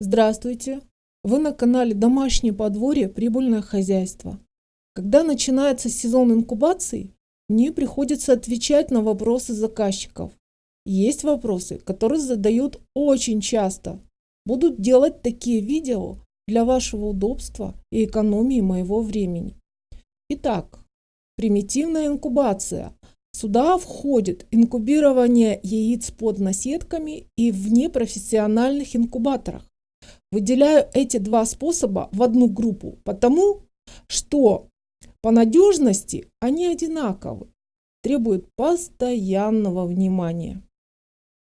Здравствуйте! Вы на канале Домашнее подворье Прибыльное хозяйство. Когда начинается сезон инкубации, мне приходится отвечать на вопросы заказчиков. Есть вопросы, которые задают очень часто. Буду делать такие видео для вашего удобства и экономии моего времени. Итак, примитивная инкубация. Сюда входит инкубирование яиц под наседками и в непрофессиональных инкубаторах. Выделяю эти два способа в одну группу, потому что по надежности они одинаковы, требуют постоянного внимания.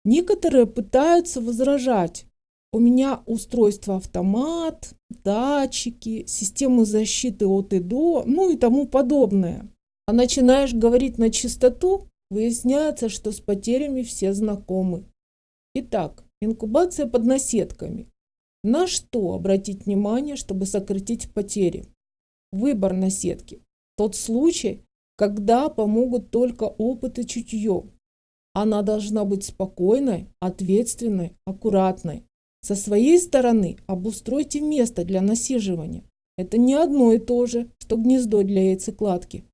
Некоторые пытаются возражать. У меня устройство автомат, датчики, системы защиты от и до, ну и тому подобное. А начинаешь говорить на чистоту, выясняется, что с потерями все знакомы. Итак, инкубация под наседками. На что обратить внимание, чтобы сократить потери? Выбор на сетке. Тот случай, когда помогут только опыт и чутье. Она должна быть спокойной, ответственной, аккуратной. Со своей стороны обустройте место для насиживания. Это не одно и то же, что гнездо для яйцекладки.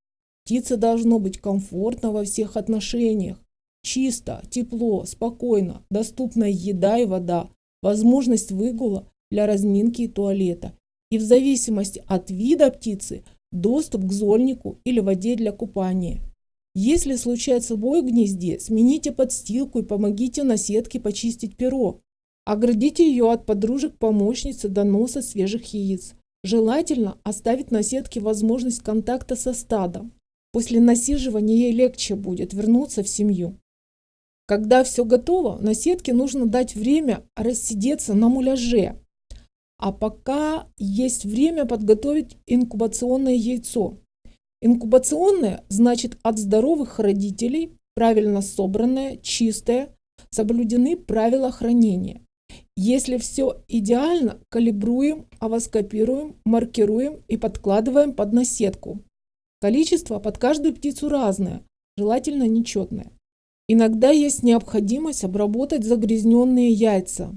Птице должно быть комфортно во всех отношениях. Чисто, тепло, спокойно, доступная еда и вода, возможность выгула для разминки и туалета. И в зависимости от вида птицы доступ к зольнику или воде для купания. Если случается бой в гнезде, смените подстилку и помогите на сетке почистить перо. Оградите ее от подружек-помощницы до носа свежих яиц. Желательно оставить на сетке возможность контакта со стадом. После насиживания ей легче будет вернуться в семью. Когда все готово, на сетке нужно дать время рассидеться на муляже. А пока есть время подготовить инкубационное яйцо. Инкубационное значит от здоровых родителей, правильно собранное, чистое, соблюдены правила хранения. Если все идеально, калибруем, авоскопируем, маркируем и подкладываем под наседку. Количество под каждую птицу разное, желательно нечетное. Иногда есть необходимость обработать загрязненные яйца.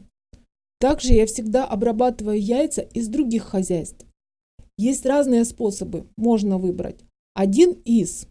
Также я всегда обрабатываю яйца из других хозяйств. Есть разные способы, можно выбрать. Один из.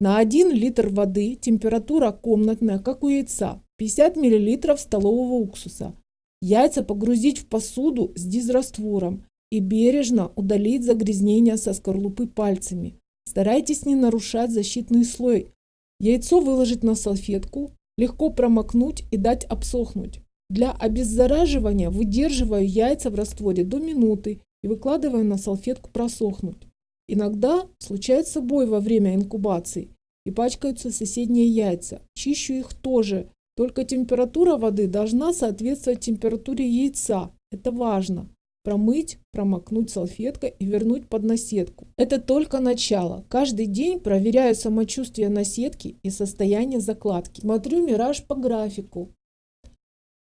На 1 литр воды температура комнатная, как у яйца, 50 мл столового уксуса. Яйца погрузить в посуду с дизраствором и бережно удалить загрязнения со скорлупы пальцами. Старайтесь не нарушать защитный слой Яйцо выложить на салфетку, легко промокнуть и дать обсохнуть. Для обеззараживания выдерживаю яйца в растворе до минуты и выкладываю на салфетку просохнуть. Иногда случается бой во время инкубации и пачкаются соседние яйца. Чищу их тоже, только температура воды должна соответствовать температуре яйца. Это важно промыть, промокнуть салфеткой и вернуть под наседку. Это только начало. Каждый день проверяю самочувствие наседки и состояние закладки. Смотрю мираж по графику.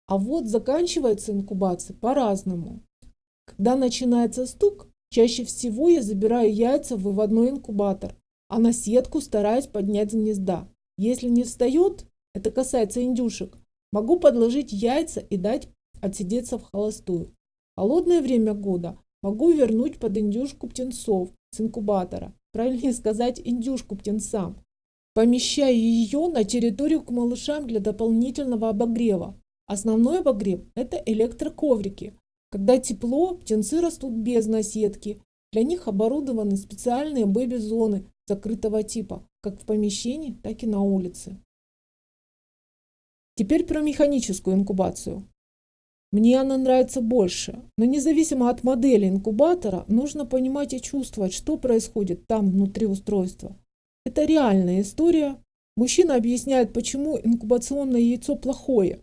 А вот заканчивается инкубация по-разному. Когда начинается стук, чаще всего я забираю яйца в выводной инкубатор, а наседку стараюсь поднять с гнезда. Если не встает, это касается индюшек, могу подложить яйца и дать отсидеться в холостую холодное время года могу вернуть под индюшку птенцов с инкубатора, правильнее сказать индюшку птенцам. Помещаю ее на территорию к малышам для дополнительного обогрева. Основной обогрев – это электроковрики. Когда тепло, птенцы растут без наседки. Для них оборудованы специальные бэби-зоны закрытого типа, как в помещении, так и на улице. Теперь про механическую инкубацию. Мне она нравится больше, но независимо от модели инкубатора, нужно понимать и чувствовать, что происходит там внутри устройства. Это реальная история. Мужчина объясняет, почему инкубационное яйцо плохое.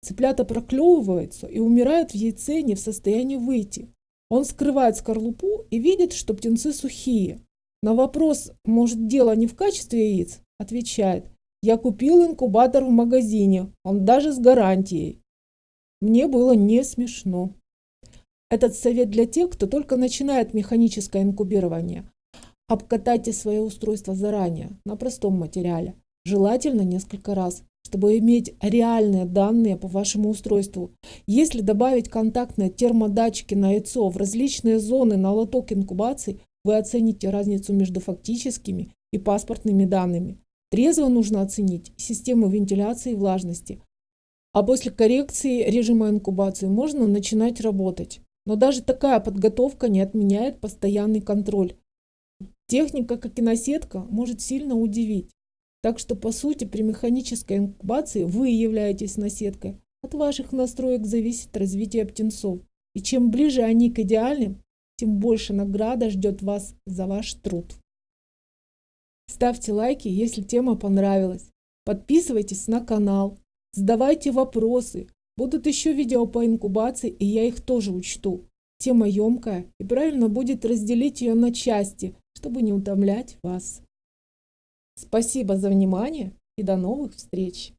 Цыплята проклевываются и умирают в яйце не в состоянии выйти. Он скрывает скорлупу и видит, что птенцы сухие. На вопрос, может дело не в качестве яиц, отвечает, я купил инкубатор в магазине, он даже с гарантией. Мне было не смешно. Этот совет для тех, кто только начинает механическое инкубирование. Обкатайте свое устройство заранее, на простом материале, желательно несколько раз, чтобы иметь реальные данные по вашему устройству. Если добавить контактные термодатчики на яйцо в различные зоны на лоток инкубации, вы оцените разницу между фактическими и паспортными данными. Трезво нужно оценить систему вентиляции и влажности. А после коррекции режима инкубации можно начинать работать. Но даже такая подготовка не отменяет постоянный контроль. Техника, как и наседка, может сильно удивить. Так что, по сути, при механической инкубации вы являетесь наседкой. От ваших настроек зависит развитие птенцов. И чем ближе они к идеальным, тем больше награда ждет вас за ваш труд. Ставьте лайки, если тема понравилась. Подписывайтесь на канал. Задавайте вопросы. Будут еще видео по инкубации, и я их тоже учту. Тема емкая, и правильно будет разделить ее на части, чтобы не утомлять вас. Спасибо за внимание и до новых встреч!